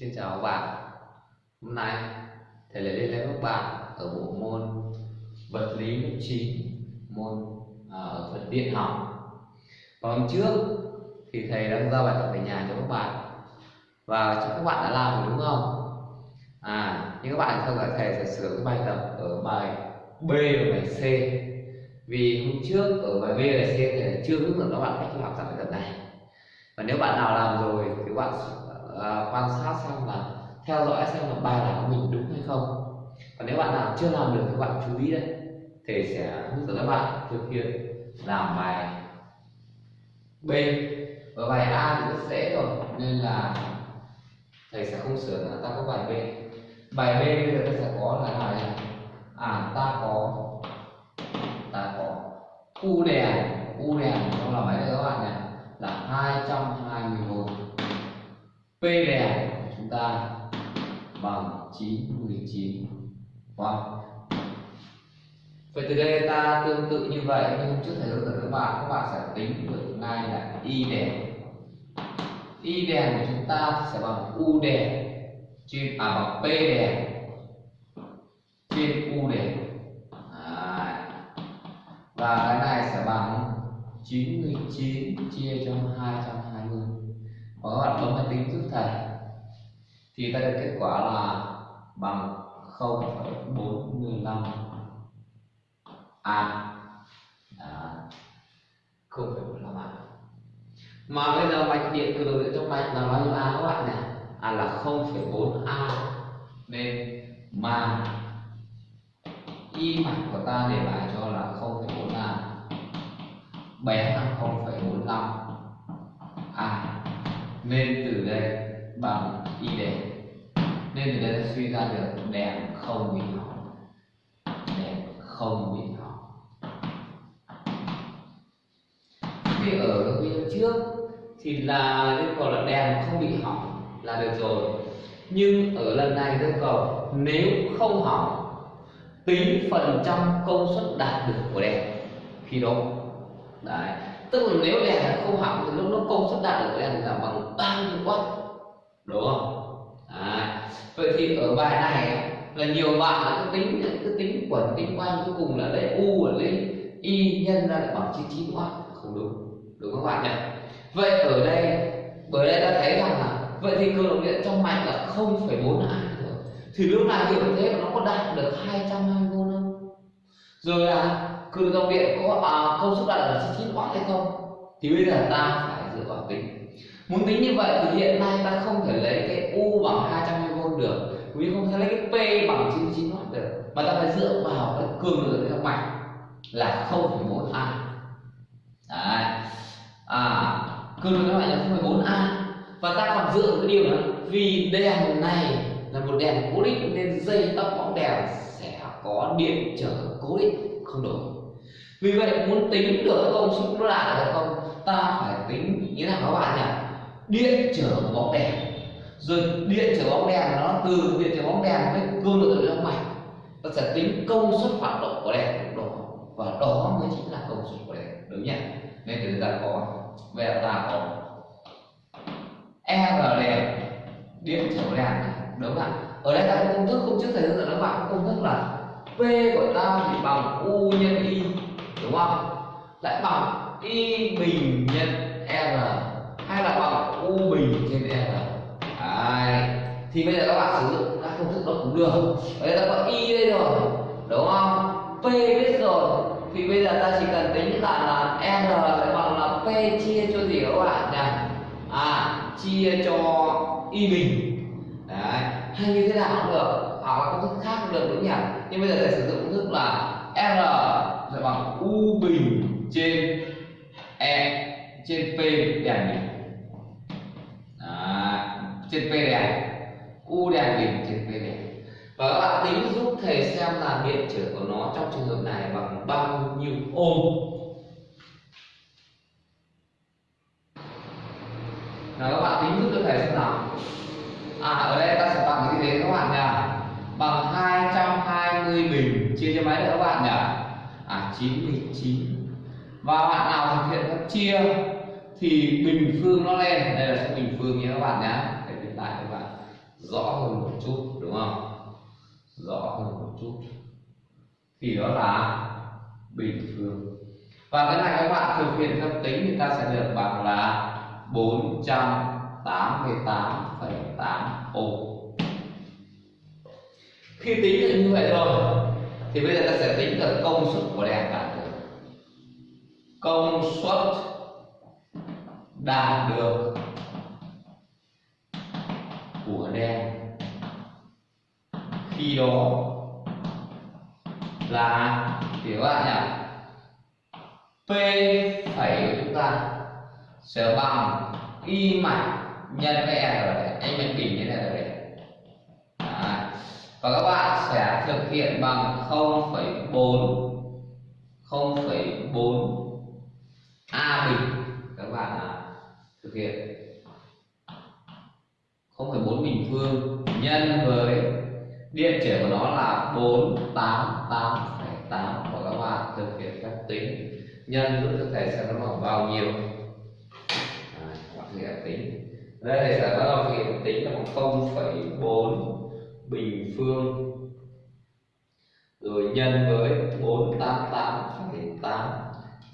Xin chào các bạn. Hôm nay thầy lại lên lớp các bạn ở bộ môn vật lý lớp 9 môn à, ở phần điện học. Và hôm trước thì thầy đã giao bài tập về nhà cho các bạn. Và các bạn đã làm rồi đúng không? À, nhưng các bạn không dõi thầy sẽ sửa cái bài tập ở bài B và bài C. Vì hôm trước ở bài B và C thầy chưa hướng dẫn các bạn cách làm bài tập này. Và nếu bạn nào làm rồi thì các bạn À, quan sát xem là theo dõi xem là bài nào của mình đúng hay không. Và nếu bạn nào chưa làm được thì bạn chú ý đấy, thầy sẽ hướng dẫn các bạn thực hiện làm bài B. Và bài A thì rất dễ rồi, nên là thầy sẽ không sửa nữa ta có bài B. Bài B bây giờ ta sẽ có là bài này. À ta có ta có u đèn u đèn nó là mấy đây các bạn nhỉ là 220V P đè của chúng ta bằng 919 vâng Vậy từ đây ta tương tự như vậy, nhưng trước thầy hướng dẫn các bạn các bạn sẽ tính được ngay là y đè. y đè của chúng ta sẽ bằng u đè trên à bằng p đè trên u đè và cái này sẽ bằng 99 chia cho 220 hoặc các bạn bấm máy tính giúp thầy? Thì ta được kết quả là bằng 0,415 a không phải 0,415 a mà bây giờ mạch điện từ đầu điện trong mạch là bao nhiêu a các bạn nhỉ? À là 0,4 a. Nên mà y mạch của ta để lại cho là 0,4 a. Bé là 0,45 a nên từ đây bằng y đèn nên từ đây ta suy ra được đèn không bị hỏng. Đèn không bị hỏng. Khi ở video trước thì là yêu cầu là đèn không bị hỏng là được rồi. Nhưng ở lần này yêu cầu nếu không hỏng, tính phần trăm công suất đạt được của đèn khi đó, đấy tức là nếu đèn không hỏng thì lúc nó công suất đạt được của đèn là bằng bao nhiêu watt? Đúng không? À, vậy thì ở bài này là nhiều bạn là cứ tính cứ tính quẩn tính quanh cuối cùng là lấy u và lấy y nhân ra lại bằng 99 watt. Không đúng. Đúng không các bạn nhỉ? Vậy ở đây bởi đây ta thấy rằng là vậy thì cường độ điện trong mạch là 0,4 a rồi thì lúc nào hiểu thế mà nó có đạt được 220 v không rồi là cường dòng điện có à, công suất đạt là 99W hay không? Thì bây giờ ta phải dựa vào tính muốn tính như vậy thì hiện nay ta không thể lấy cái u bằng 220 v được. Vì không thể lấy cái p bằng 99 w được. Mà ta phải dựa vào cái cường lượng trong mạch là 0,4 a. Đấy. à cường lượng trong mạch là 0,4 a. Và ta còn dựa vào cái điều nữa vì đèn này là một đèn cố định nên dây tóc bóng đèn sẽ có điện trở cố định không đổi vì vậy, muốn tính được công suất nó đạt được không, ta phải tính như nào các bạn nhỉ? Điện trở bóng đèn. Rồi điện trở bóng đèn nó từ điện trở bóng đèn với cương độ trong mạch ta sẽ tính công suất hoạt động của đèn đó. Và đó mới chính là công suất của đèn, đúng nhỉ? Nên từ ta có, về ta có. E R đèn điện trở đèn, đúng không ạ? Ở đây ta có công thức, không trước thầy hướng dẫn các bạn. Công thức là P của ta thì bằng U nhân Y đúng không? Lại bằng Y bình nhân R, hay là bằng U bình trên R? Đấy. thì bây giờ các bạn sử dụng các công thức đó cũng được ở đây có Y đây rồi. Đúng không? P biết rồi. Thì bây giờ ta chỉ cần tính lại là R sẽ bằng là P chia cho gì các bạn nhỉ? À chia cho y bình. Đấy. Hay như thế nào cũng được. Hoặc là công thức khác cũng được đúng nhỉ? Nhưng bây giờ sẽ sử dụng công thức là r sẽ bằng u bình trên e trên p đèn bình. À, trên p đèn. U đèn bình trên p đèn. Và các bạn tính giúp thầy xem là điện trở của nó trong trường hợp này bằng bao nhiêu ôm Nào các bạn tính giúp cho thầy xem nào. À ở đây ta sẽ bằng cái gì đấy các bạn nhỉ? Bằng 220 bình chia cho mấy nữa các bạn nhỉ? À 99 Và bạn nào thực hiện các chia Thì bình phương nó lên. Đây là số bình phương nhé các bạn nhé Để hiện tại các bạn rõ hơn một chút đúng không? Rõ hơn một chút. Thì đó là bình phương. Và cái này các bạn thực hiện theo tính thì ta sẽ được bằng là 488,8 ô. Khi tính được như vậy rồi thì bây giờ ta sẽ tính được công suất của đèn đạt được công suất đạt được của đèn khi đó là thì các bạn nhỉ p phẩy của chúng ta sẽ bằng y mạch nhân với r anh mình kỉnh như này. là và các bạn sẽ thực hiện bằng 0,4 0,4 a bình. Các bạn à, thực hiện. 0,4 bình phương nhân với điện trở của nó là 488,8 và các bạn thực hiện phép tính. Nhân giúp cho thầy xem nó bằng bao nhiêu? À, bạn thực hiện tính. Đây thầy sẽ bắt đầu thực hiện tính là bằng 0,4 bình phương. Rồi nhân với 488,8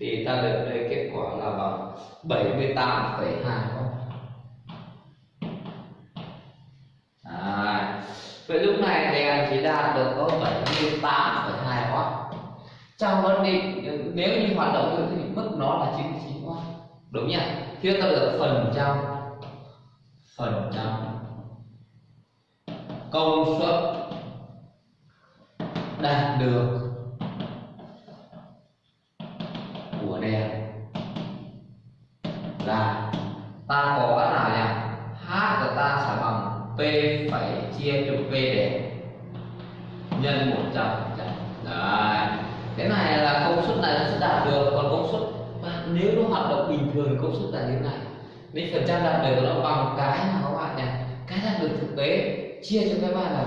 thì ta được đây kết quả là bằng 78,2 à, vậy lúc này đèn chỉ đạt được có 78,2 watt trong vấn định nếu như hoạt động được thì mức nó là 99 watt đúng nhỉ? Thì ta được phần trăm phần trăm công suất đạt được của đèn là ta có cái nào nhỉ? H của ta sẽ bằng p phải chia cho p đèn nhân một trăm đấy. Cái này là công suất này nó sẽ đạt được. Còn công suất nếu nó hoạt động bình thường công suất là như thế này. Nên phần trăm đạt được nó bằng cái nào các bạn nhỉ? Cái đạt được thực tế chia cho cái bạn này.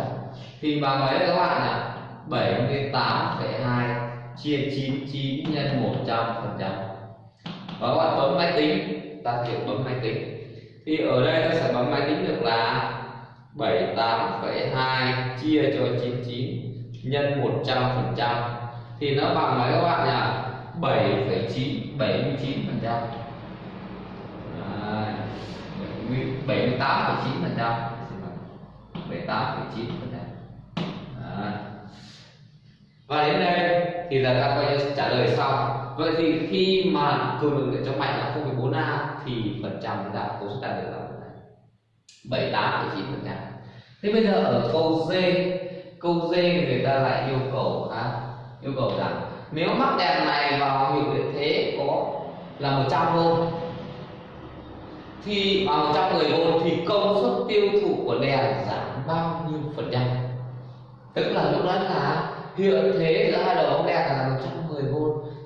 Thì bằng mấy các bạn là 78,2 chia 99 nhân 100 phần trăm. Và các bạn bấm máy tính ta hiểu bấm máy tính. Thì ở đây ta sẽ bấm máy tính được là 78,2 chia cho 99 nhân 100 phần trăm. Thì nó bằng mấy các bạn nhỉ 7,9 79 phần trăm. 78,9 phần trăm. 18,9 và đến đây thì là ta coi trả lời xong. Vậy thì khi mà cường lực điện trong mạch là 0,4 a thì phần trăm là công suất đạt được là 78,9 phần trăm. Thế bây giờ ở câu D câu D người ta lại yêu cầu khác yêu cầu rằng nếu mắc đèn này vào hiệu điện thế có là 100 v thì vào 110 v thì công suất tiêu thụ của đèn giảm bao nhiêu phần trăm? Tức là lúc đó là hiệu thế giữa hai đầu ống đèn là 110 v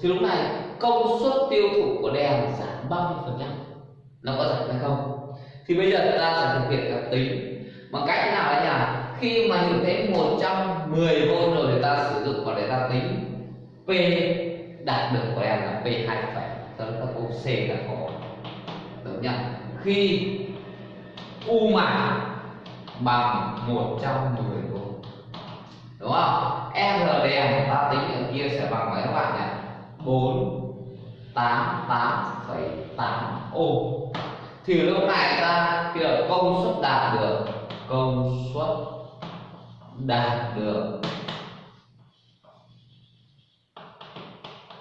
thì lúc này công suất tiêu thụ của đèn giảm bao nhiêu phần trăm? Nó có giảm hay không? Thì bây giờ ta sẽ thực hiện các tính. Bằng cách nào đấy nhỉ? Khi mà hiện thế 110 v rồi thì ta sử dụng vào để ta tính, p đạt được của đèn là p 2 phải sau đó ta câu c là có đúng nhỉ? Khi u mã bằng 110 v đúng không? R đèn ta tính ở kia sẽ bằng mấy các bạn nhỉ? 4 8 8,8 ô. Thì lúc này ta khi là công suất đạt được. Công suất đạt được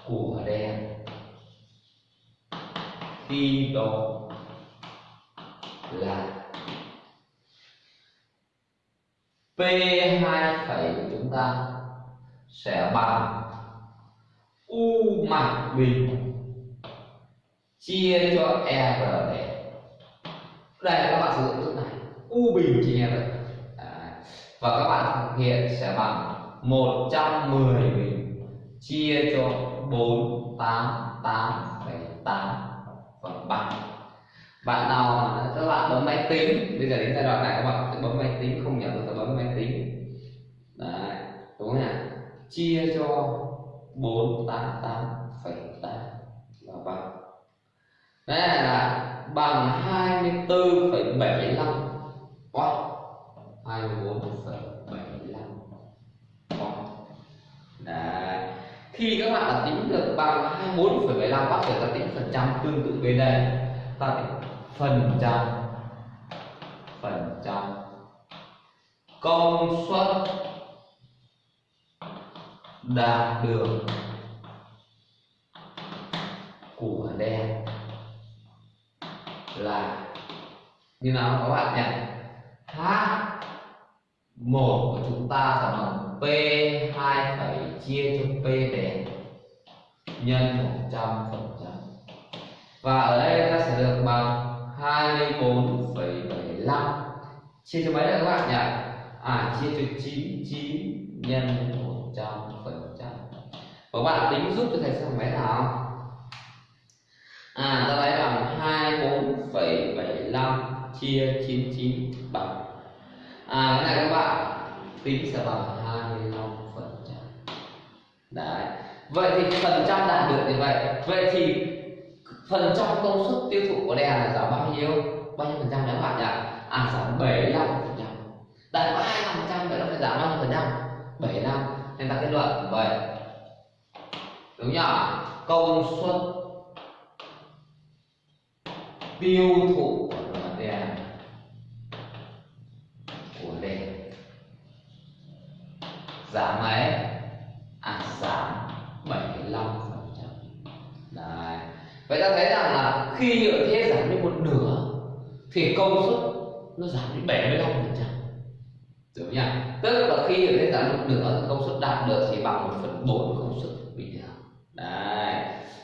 của đèn khi đó là P2 phẩy của chúng ta sẽ bằng U mặt bình chia cho e R để đây các bạn sử dụng thức này. U bình chia e R và các bạn thực hiện sẽ bằng 110 bình chia cho 488,8 phần 3 bạn nào các bạn bấm máy tính bây giờ đến giai đoạn này các bạn sẽ bấm máy tính không nhớ được ta bấm máy tính. Đấy, đúng không ạ chia cho bốn tám tám phẩy tám là bằng đây là bằng hai mươi bốn phẩy bảy mươi lăm hai mươi bốn phẩy bảy mươi lăm khi các bạn đã tính được bằng 24,75 bác phải ra tính phần trăm tương tự bên đây tại phần trăm phần trăm công suất đạt được của đèn là như nào các bạn nhỉ? H một của chúng ta sẽ bằng p 2 phẩy chia cho p đèn nhân 100 phần và ở đây ta sẽ được bằng 24,75 chia cho mấy đây các bạn nhỉ? À chia cho 99 nhân 100 phần trăm. Và bạn tính giúp cho thầy xem mấy nào? À ta lấy bằng 24,75 chia 99 bằng. À cái này các bạn tính sẽ bằng 25 phần trăm. Đấy. Vậy thì phần trăm đạt được như vậy. Vậy thì phần trăm công suất tiêu thụ của đèn là giảm bao nhiêu? Bao nhiêu phần trăm đấy các bạn nhỉ? À giảm 75 phần trăm. Đạt có 25 phần trăm vậy nó phải giảm bao nhiêu phần trăm? 75 nên ta kết luận vậy đúng nhỉ? Công suất tiêu thụ của đèn. Của đèn. Giảm mấy à giảm 75 phần trăm đấy vậy ta thấy rằng là khi nhựa thế giảm đi một nửa, thì công suất nó giảm đến 75 phần trăm. Đúng nhỉ? Tức là khi nhựa thế giảm một nửa, thì công suất đạt được chỉ bằng một phần bốn công suất bình thường. Đấy.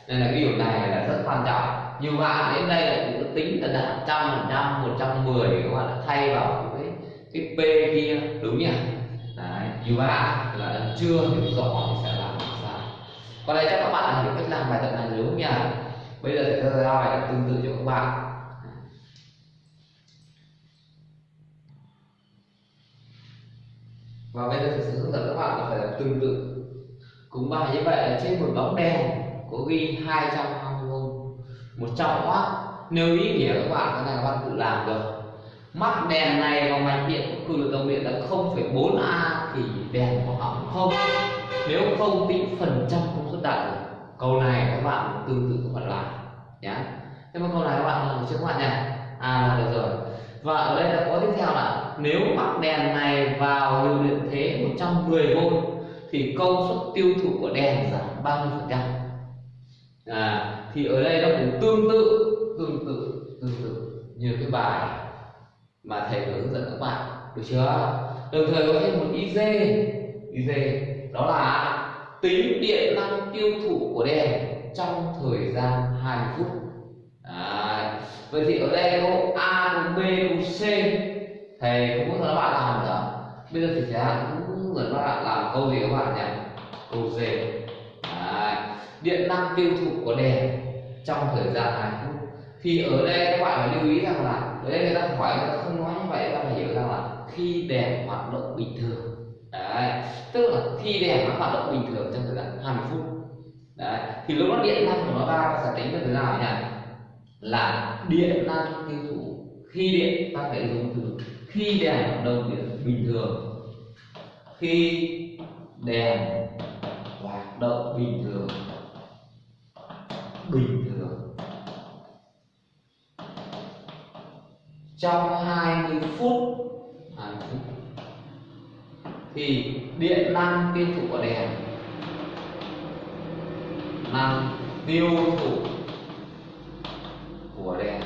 Nên là cái điều này là rất quan trọng. Nhiều bạn đến đây là cũng tính là đạt trăm phần trăm, một trăm mười, các bạn đã thay vào cái cái p kia, đúng nhỉ? Đấy. Nhiều bạn là chưa hiểu rõ thì sẽ làm sao. Còn đây chắc các bạn đã hiểu cách làm bài tập này đúng nhỉ? Bây giờ sẽ ra bài tương tự cho các bạn. Và bây giờ thầy sẽ hướng dẫn các bạn là phải làm tương tự. Cùng bài như vậy là trên một bóng đèn có ghi 220V 100W nếu ý nghĩa các bạn cái này các bạn tự làm được. Mắc đèn này vào mạch điện có cường độ tổng điện là 0,4A thì đèn có hỏng không? Nếu không tính phần trăm công suất đạt được câu này các bạn tương tự các bạn làm nhé thế mà câu này các bạn làm được chưa các bạn nhỉ à là được rồi. Và ở đây là có tiếp theo là nếu mắc đèn này vào lưu điện thế 110V thì công suất tiêu thụ của đèn giảm bao nhiêu phần trăm. À, thì ở đây nó cũng tương tự tương tự tương tự như cái bài mà thầy hướng dẫn các bạn được chưa? Đồng thời có thêm một iz iz đó là tính điện năng tiêu thụ của đèn trong thời gian 20 phút. À, vậy thì ở đây có a có b có c. Thầy cũng có các bạn làm rồi bây giờ thì sẽ cũng hướng các bạn làm câu gì các bạn nhỉ? Câu d à, điện năng tiêu thụ của đèn trong thời gian 2 phút. Thì ở đây các bạn phải lưu ý rằng là ở đây người ta hỏi người ta không nói như vậy ta phải hiểu rằng là khi đèn hoạt động bình thường đấy, tức là khi đèn nó hoạt động bình thường trong thời gian 20 phút. Đấy, thì lúc nó điện năng của nó ra sẽ tính được thế nào nhỉ? Là điện năng tiêu thụ. Khi điện ta phải dùng từ khi đèn hoạt động điện bình thường. Khi đèn hoạt động bình thường. Bình thường. Trong 20 phút 20 phút thì điện năng tiêu thụ của đèn. Năng tiêu thụ của đèn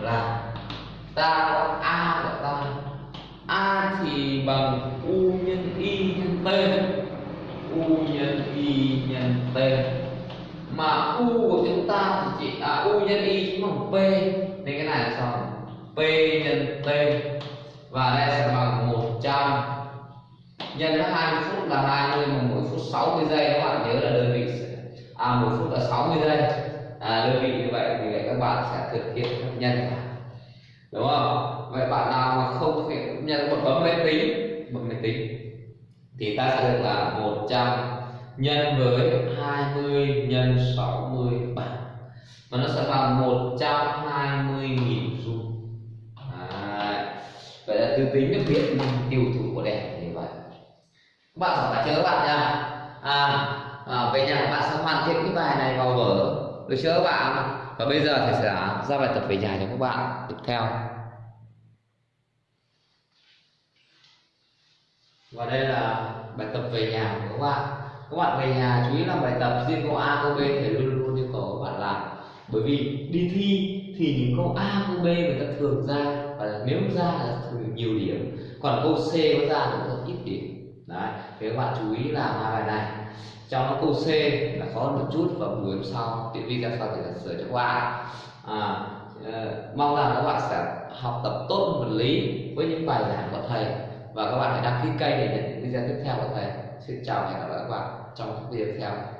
là ta có a của ta a thì bằng u nhân y nhân t. U nhân y nhân t. Mà u của chúng ta thì chỉ à u nhân y chính bằng p. Nên cái này là sao? P nhân t. Và đây sẽ bằng một 100 nhân với 20 phút là 20 mà mỗi phút 60 giây các bạn nhớ là đơn vị à mỗi phút là 60 giây. À, đơn vị như vậy thì các bạn sẽ thực hiện phép nhân đúng không? Vậy bạn nào mà không thực hiện nhân một bấm máy tính bấm máy tính thì ta sẽ được là 100 nhân với 20 nhân 60 bằng và nó sẽ bằng 120 nghìn dung à, tính được điện năng tiêu thụ của đèn như vậy. Các bạn phải chưa các bạn nha. À à, về nhà các bạn sẽ hoàn thiện cái bài này vào vở. Được chưa các bạn. Và bây giờ thầy sẽ ra bài tập về nhà cho các bạn tiếp theo. Và đây là bài tập về nhà của các bạn. Các bạn về nhà chú ý làm bài tập riêng câu a câu b thầy luôn luôn yêu cầu các bạn làm. Bởi vì đi thi thì những câu a câu b người ta thường ra và nếu ra là thường nhiều điểm. Còn câu c có ra thì rất ít điểm. Đấy thế các bạn chú ý làm hai bài này. Trong đó câu c là khó hơn một chút và buổi hôm sau. Vi ra sau thì là sửa cho các bạn. À, uh, mong rằng các bạn sẽ học tập tốt vật lý với những bài giảng của thầy. Và các bạn hãy đăng ký kênh để nhận những video tiếp theo của thầy. Xin chào và hẹn gặp lại các bạn trong các video tiếp theo.